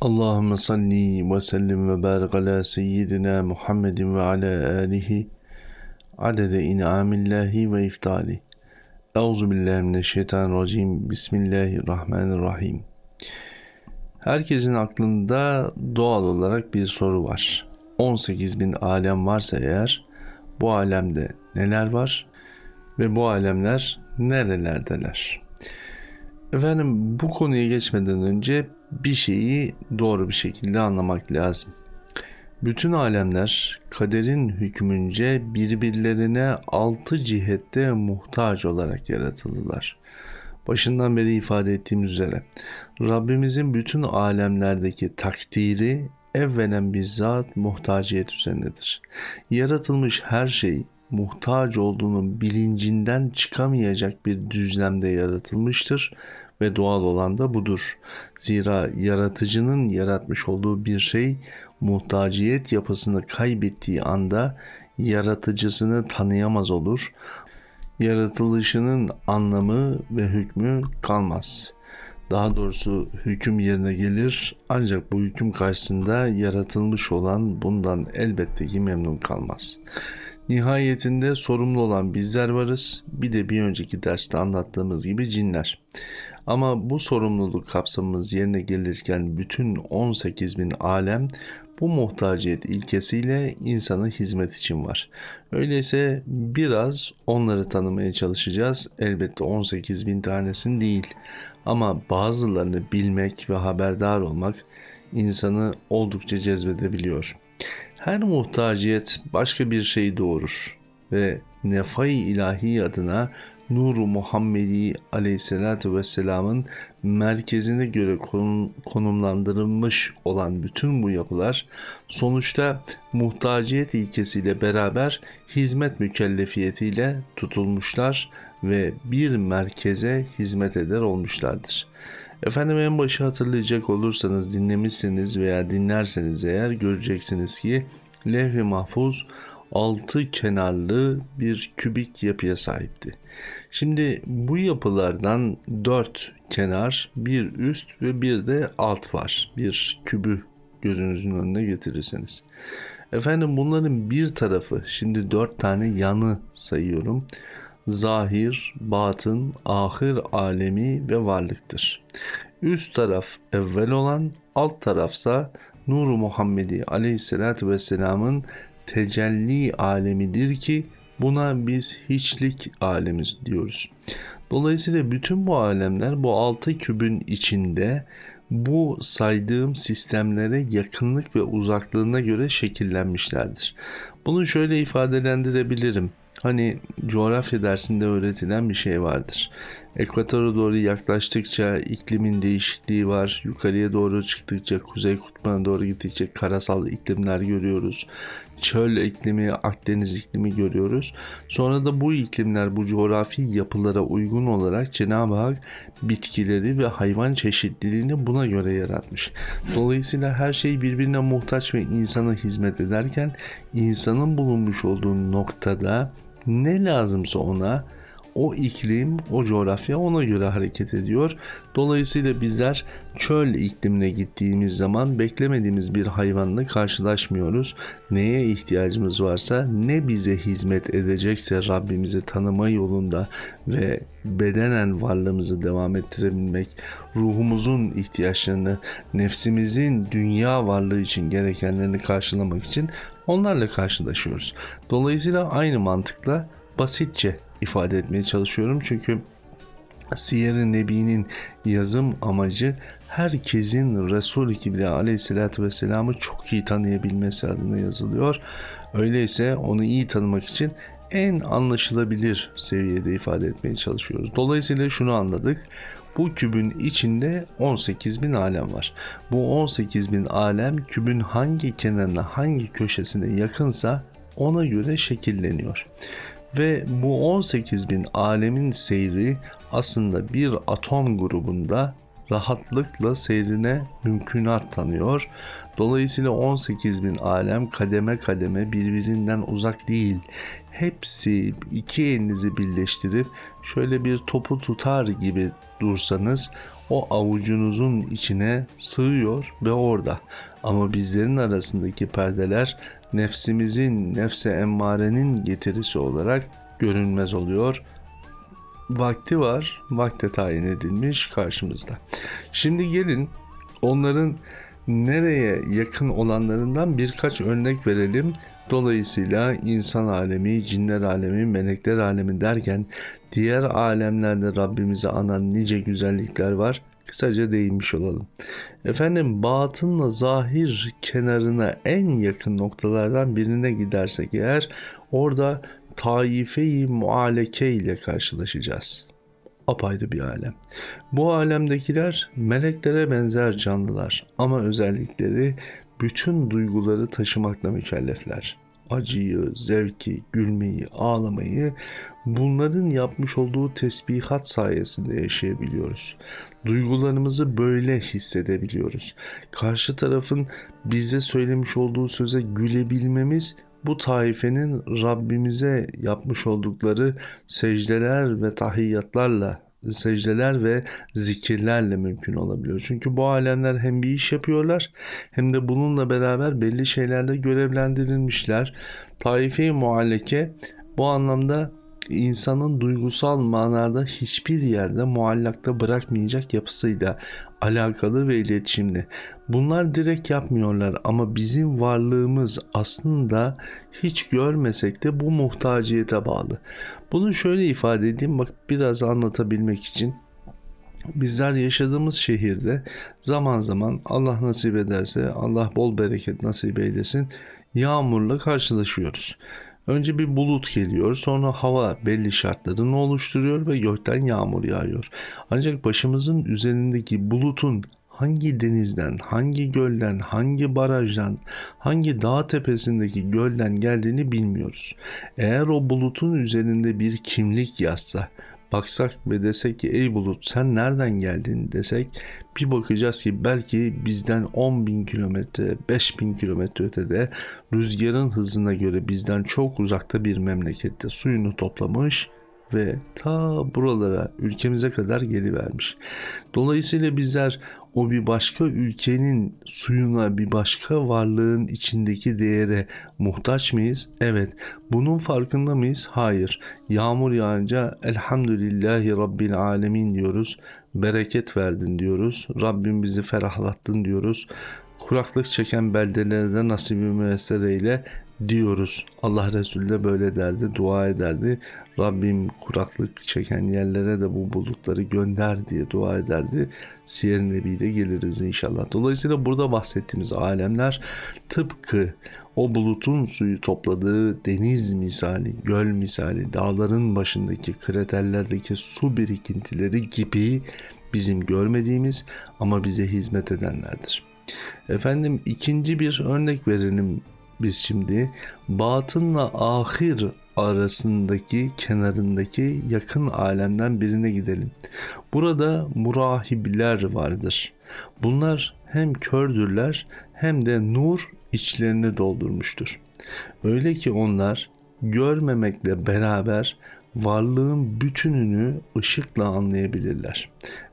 Allahümme salli ve sellim ve barik ala seyyidina Muhammedin ve ala alihi adede in'amillahi ve iftali. Euzu billahi mineşşeytanirracim. Bismillahirrahmanirrahim. Herkesin aklında doğal olarak bir soru var. 18 bin alem varsa eğer bu alemde neler var ve bu alemler nerelerdeler? Efendim bu konuya geçmeden önce bir şeyi doğru bir şekilde anlamak lazım. Bütün alemler kaderin hükmünce birbirlerine altı cihette muhtaç olarak yaratıldılar. Başından beri ifade ettiğim üzere Rabbimizin bütün alemlerdeki takdiri evvelen bizzat muhtaciyet üzerindedir. Yaratılmış her şey muhtaç olduğunun bilincinden çıkamayacak bir düzlemde yaratılmıştır ve doğal olan da budur. Zira yaratıcının yaratmış olduğu bir şey muhtaciyet yapısını kaybettiği anda yaratıcısını tanıyamaz olur. Yaratılışının anlamı ve hükmü kalmaz. Daha doğrusu hüküm yerine gelir ancak bu hüküm karşısında yaratılmış olan bundan elbette ki memnun kalmaz. Nihayetinde sorumlu olan bizler varız. Bir de bir önceki derste anlattığımız gibi cinler. Ama bu sorumluluk kapsamımız yerine gelirken bütün 18 bin alem bu muhtaciyet ilkesiyle insana hizmet için var. Öyleyse biraz onları tanımaya çalışacağız. Elbette 18 bin tanesini değil. Ama bazılarını bilmek ve haberdar olmak insanı oldukça cezbedebiliyor. Her muhtaciyet başka bir şey doğurur ve nefai ilahi adına Nuru Muhammedi Aleyhisselatü Vesselam'ın merkezine göre konumlandırılmış olan bütün bu yapılar sonuçta muhtaciyet ilkesiyle beraber hizmet mükellefiyetiyle tutulmuşlar ve bir merkeze hizmet eder olmuşlardır. Efendim en başı hatırlayacak olursanız dinlemişsiniz veya dinlerseniz eğer göreceksiniz ki levh-i mahfuz altı kenarlı bir kübik yapıya sahipti. Şimdi bu yapılardan dört kenar, bir üst ve bir de alt var. Bir kübü gözünüzün önüne getirirseniz. Efendim bunların bir tarafı, şimdi dört tane yanı sayıyorum. Zahir, batın, ahir alemi ve varlıktır. Üst taraf evvel olan, alt tarafsa Nuru Muhammedi aleyhissalatü vesselamın tecelli alemidir ki buna biz hiçlik alemi diyoruz. Dolayısıyla bütün bu alemler bu altı kübün içinde bu saydığım sistemlere yakınlık ve uzaklığına göre şekillenmişlerdir. Bunu şöyle ifadelendirebilirim. Hani coğrafya dersinde öğretilen bir şey vardır. Ekvatora doğru yaklaştıkça iklimin değişikliği var. Yukarıya doğru çıktıkça kuzey kutbuna doğru gittikçe karasal iklimler görüyoruz. Çöl iklimi, Akdeniz iklimi görüyoruz. Sonra da bu iklimler bu coğrafi yapılara uygun olarak Cenab-ı Hak bitkileri ve hayvan çeşitliliğini buna göre yaratmış. Dolayısıyla her şey birbirine muhtaç ve insana hizmet ederken insanın bulunmuş olduğu noktada ne lazımsa ona o iklim, o coğrafya ona göre hareket ediyor. Dolayısıyla bizler çöl iklimine gittiğimiz zaman beklemediğimiz bir hayvanla karşılaşmıyoruz. Neye ihtiyacımız varsa, ne bize hizmet edecekse Rabbimizi tanıma yolunda ve bedenen varlığımızı devam ettirebilmek, ruhumuzun ihtiyaçlarını, nefsimizin dünya varlığı için gerekenlerini karşılamak için onlarla karşılaşıyoruz. Dolayısıyla aynı mantıkla basitçe ifade etmeye çalışıyorum. Çünkü Siyer-i Nebi'nin yazım amacı herkesin Resul-i Kibriya aleyhissalatü vesselam'ı çok iyi tanıyabilmesi adına yazılıyor. Öyleyse onu iyi tanımak için en anlaşılabilir seviyede ifade etmeye çalışıyoruz. Dolayısıyla şunu anladık. Bu kübün içinde 18 bin alem var. Bu 18 bin alem kübün hangi kenarına hangi köşesine yakınsa ona göre şekilleniyor. Ve bu 18 bin alemin seyri aslında bir atom grubunda rahatlıkla seyrine mümkünat tanıyor. Dolayısıyla 18 bin alem kademe kademe birbirinden uzak değil. Hepsi iki elinizi birleştirip şöyle bir topu tutar gibi dursanız o avucunuzun içine sığıyor ve orada. Ama bizlerin arasındaki perdeler nefsimizin, nefse emmarenin getirisi olarak görünmez oluyor. Vakti var, vakte tayin edilmiş karşımızda. Şimdi gelin onların nereye yakın olanlarından birkaç örnek verelim. Dolayısıyla insan alemi, cinler alemi, melekler alemi derken diğer alemlerde Rabbimize anan nice güzellikler var. Kısaca değinmiş olalım. Efendim batınla zahir kenarına en yakın noktalardan birine gidersek eğer orada taife-i mualeke ile karşılaşacağız apayrı bir alem. Bu alemdekiler meleklere benzer canlılar ama özellikleri bütün duyguları taşımakla mükellefler. Acıyı, zevki, gülmeyi, ağlamayı bunların yapmış olduğu tesbihat sayesinde yaşayabiliyoruz. Duygularımızı böyle hissedebiliyoruz. Karşı tarafın bize söylemiş olduğu söze gülebilmemiz bu taifenin Rabbimize yapmış oldukları secdeler ve tahiyyatlarla secdeler ve zikirlerle mümkün olabiliyor. Çünkü bu alemler hem bir iş yapıyorlar hem de bununla beraber belli şeylerle görevlendirilmişler. Taife-i mualleke bu anlamda insanın duygusal manada hiçbir yerde muallakta bırakmayacak yapısıyla alakalı ve iletişimli. Bunlar direkt yapmıyorlar ama bizim varlığımız aslında hiç görmesek de bu muhtaciyete bağlı. Bunu şöyle ifade edeyim bak biraz anlatabilmek için. Bizler yaşadığımız şehirde zaman zaman Allah nasip ederse Allah bol bereket nasip eylesin yağmurla karşılaşıyoruz. Önce bir bulut geliyor, sonra hava belli şartlarını oluşturuyor ve gökten yağmur yağıyor. Ancak başımızın üzerindeki bulutun hangi denizden, hangi gölden, hangi barajdan, hangi dağ tepesindeki gölden geldiğini bilmiyoruz. Eğer o bulutun üzerinde bir kimlik yazsa, baksak ve desek ki ey bulut sen nereden geldin? desek bir bakacağız ki belki bizden 10 bin kilometre 5 bin kilometre ötede rüzgarın hızına göre bizden çok uzakta bir memlekette suyunu toplamış ve ta buralara ülkemize kadar geri vermiş. Dolayısıyla bizler o bir başka ülkenin suyuna bir başka varlığın içindeki değere muhtaç mıyız? Evet. Bunun farkında mıyız? Hayır. Yağmur yağınca elhamdülillahi rabbil alemin diyoruz. Bereket verdin diyoruz. Rabbim bizi ferahlattın diyoruz. Kuraklık çeken beldelerde nasibi müessere eyle diyoruz. Allah Resulü de böyle derdi, dua ederdi. Rabbim kuraklık çeken yerlere de bu bulutları gönder diye dua ederdi. Siyer Nebi'de geliriz inşallah. Dolayısıyla burada bahsettiğimiz alemler tıpkı o bulutun suyu topladığı deniz misali, göl misali, dağların başındaki kraterlerdeki su birikintileri gibi bizim görmediğimiz ama bize hizmet edenlerdir. Efendim ikinci bir örnek verelim biz şimdi batınla ahir arasındaki kenarındaki yakın alemden birine gidelim. Burada murahibiler vardır. Bunlar hem kördürler hem de nur içlerini doldurmuştur. Öyle ki onlar görmemekle beraber varlığın bütününü ışıkla anlayabilirler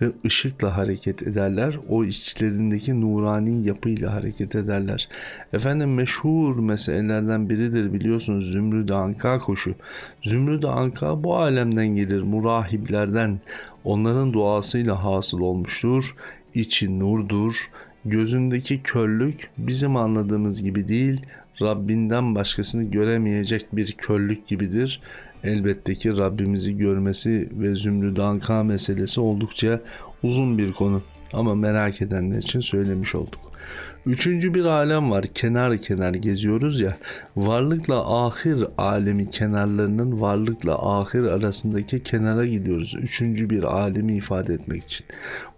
ve ışıkla hareket ederler. O içlerindeki nurani yapıyla hareket ederler. Efendim meşhur meselelerden biridir biliyorsunuz Zümrüt Anka koşu. Zümrüt Anka bu alemden gelir murahiblerden. Onların duasıyla hasıl olmuştur. İçi nurdur. Gözündeki körlük bizim anladığımız gibi değil, Rabbinden başkasını göremeyecek bir körlük gibidir. Elbette ki Rabbimizi görmesi ve zümrüd anka meselesi oldukça uzun bir konu. Ama merak edenler için söylemiş olduk. Üçüncü bir alem var. Kenar kenar geziyoruz ya. Varlıkla ahir alemi kenarlarının varlıkla ahir arasındaki kenara gidiyoruz. Üçüncü bir alemi ifade etmek için.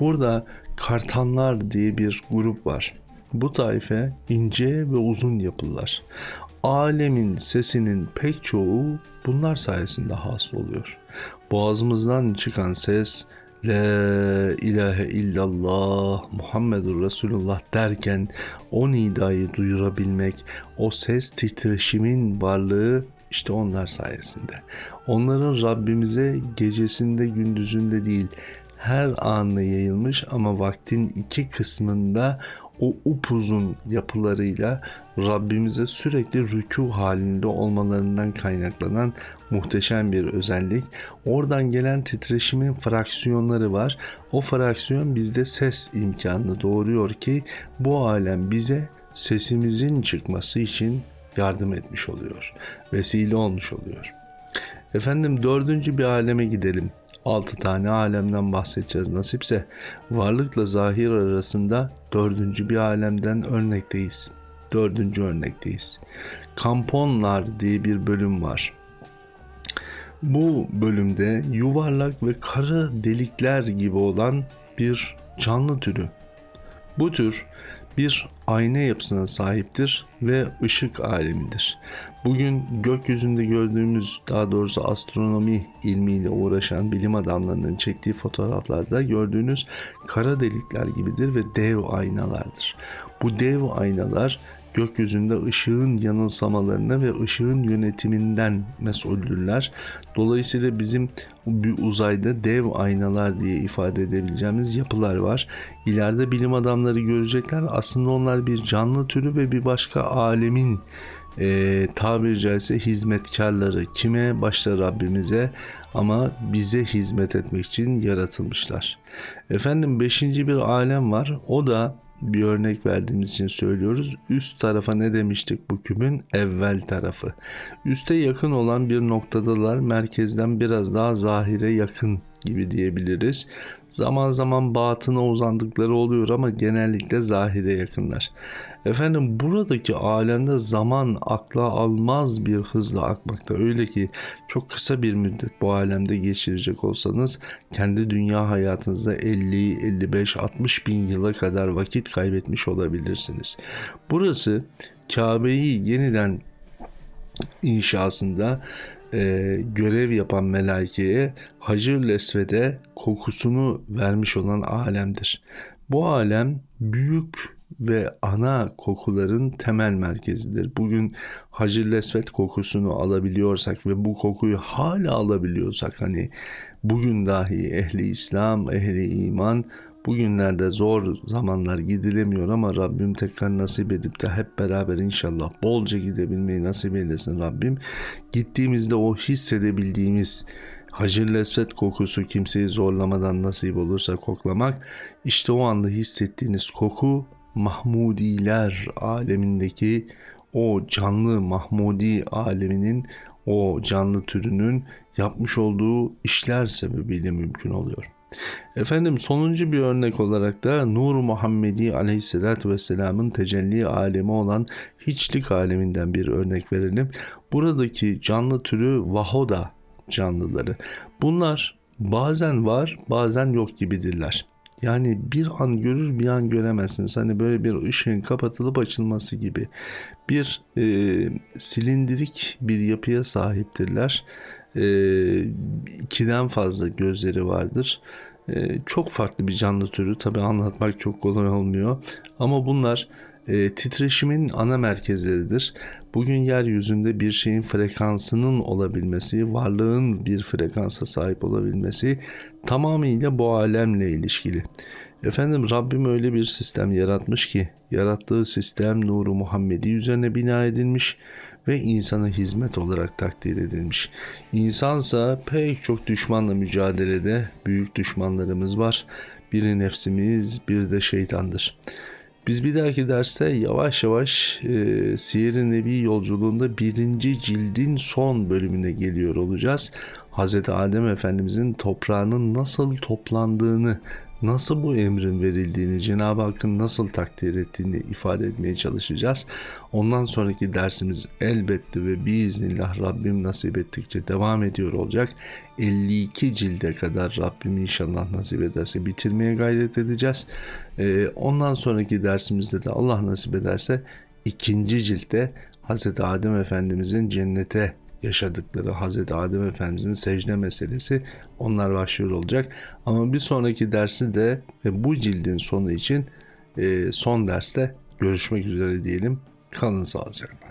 Burada kartanlar diye bir grup var. Bu taife ince ve uzun yapılar alemin sesinin pek çoğu bunlar sayesinde hasıl oluyor. Boğazımızdan çıkan ses La ilahe illallah Muhammedur Resulullah derken o nidayı duyurabilmek, o ses titreşimin varlığı işte onlar sayesinde. Onların Rabbimize gecesinde gündüzünde değil her anına yayılmış ama vaktin iki kısmında o upuzun yapılarıyla Rabbimize sürekli rükû halinde olmalarından kaynaklanan muhteşem bir özellik. Oradan gelen titreşimin fraksiyonları var. O fraksiyon bizde ses imkanını doğuruyor ki bu alem bize sesimizin çıkması için yardım etmiş oluyor. Vesile olmuş oluyor. Efendim dördüncü bir aleme gidelim. Altı tane alemden bahsedeceğiz nasipse. Varlıkla zahir arasında dördüncü bir alemden örnekteyiz. Dördüncü örnekteyiz. Kamponlar diye bir bölüm var. Bu bölümde yuvarlak ve kara delikler gibi olan bir canlı türü. Bu tür bir ayna yapısına sahiptir ve ışık alemidir. Bugün gökyüzünde gördüğümüz daha doğrusu astronomi ilmiyle uğraşan bilim adamlarının çektiği fotoğraflarda gördüğünüz kara delikler gibidir ve dev aynalardır. Bu dev aynalar gökyüzünde ışığın yanılsamalarına ve ışığın yönetiminden mesuldürler. Dolayısıyla bizim bir uzayda dev aynalar diye ifade edebileceğimiz yapılar var. İleride bilim adamları görecekler aslında onlar bir canlı türü ve bir başka alemin e, tabiri caizse hizmetkarları kime başta Rabbimize ama bize hizmet etmek için yaratılmışlar. Efendim beşinci bir alem var o da bir örnek verdiğimiz için söylüyoruz. Üst tarafa ne demiştik bu kübün? Evvel tarafı. Üste yakın olan bir noktadalar merkezden biraz daha zahire yakın gibi diyebiliriz. Zaman zaman batına uzandıkları oluyor ama genellikle zahire yakınlar. Efendim buradaki alemde zaman akla almaz bir hızla akmakta. Öyle ki çok kısa bir müddet bu alemde geçirecek olsanız kendi dünya hayatınızda 50, 55, 60 bin yıla kadar vakit kaybetmiş olabilirsiniz. Burası Kabe'yi yeniden inşasında e, görev yapan melaikeye Hacır Lesved'e kokusunu vermiş olan alemdir. Bu alem büyük ve ana kokuların temel merkezidir. Bugün Hacır Lesvet kokusunu alabiliyorsak ve bu kokuyu hala alabiliyorsak hani bugün dahi ehli İslam, ehli iman Bugünlerde zor zamanlar gidilemiyor ama Rabbim tekrar nasip edip de hep beraber inşallah bolca gidebilmeyi nasip eylesin Rabbim. Gittiğimizde o hissedebildiğimiz Hacır Lesvet kokusu kimseyi zorlamadan nasip olursa koklamak işte o anda hissettiğiniz koku Mahmudiler alemindeki o canlı Mahmudi aleminin o canlı türünün yapmış olduğu işler sebebiyle mümkün oluyor. Efendim sonuncu bir örnek olarak da Nur Muhammedi aleyhissalatü vesselamın tecelli alemi olan hiçlik aleminden bir örnek verelim. Buradaki canlı türü vahoda canlıları. Bunlar bazen var bazen yok gibidirler. Yani bir an görür bir an göremezsiniz. Hani böyle bir ışığın kapatılıp açılması gibi. Bir e, silindirik bir yapıya sahiptirler. E, ikiden fazla gözleri vardır. E, çok farklı bir canlı türü. Tabi anlatmak çok kolay olmuyor. Ama bunlar e, titreşimin ana merkezleridir. Bugün yeryüzünde bir şeyin frekansının olabilmesi, varlığın bir frekansa sahip olabilmesi tamamıyla bu alemle ilişkili. Efendim Rabbim öyle bir sistem yaratmış ki yarattığı sistem nuru Muhammedi üzerine bina edilmiş ve insana hizmet olarak takdir edilmiş. İnsansa pek çok düşmanla mücadelede büyük düşmanlarımız var. Biri nefsimiz, bir de şeytandır. Biz bir dahaki derste yavaş yavaş e, Siyer-i Nebi yolculuğunda birinci cildin son bölümüne geliyor olacağız. Hz. Adem Efendimizin toprağının nasıl toplandığını nasıl bu emrin verildiğini, Cenab-ı Hakk'ın nasıl takdir ettiğini ifade etmeye çalışacağız. Ondan sonraki dersimiz elbette ve biiznillah Rabbim nasip ettikçe devam ediyor olacak. 52 cilde kadar Rabbim inşallah nasip ederse bitirmeye gayret edeceğiz. Ee, ondan sonraki dersimizde de Allah nasip ederse ikinci ciltte Hz. Adem Efendimizin cennete yaşadıkları Hazreti Adem Efendimizin secde meselesi onlar başlıyor olacak. Ama bir sonraki dersi de ve bu cildin sonu için e, son derste görüşmek üzere diyelim. Kalın sağlıcakla.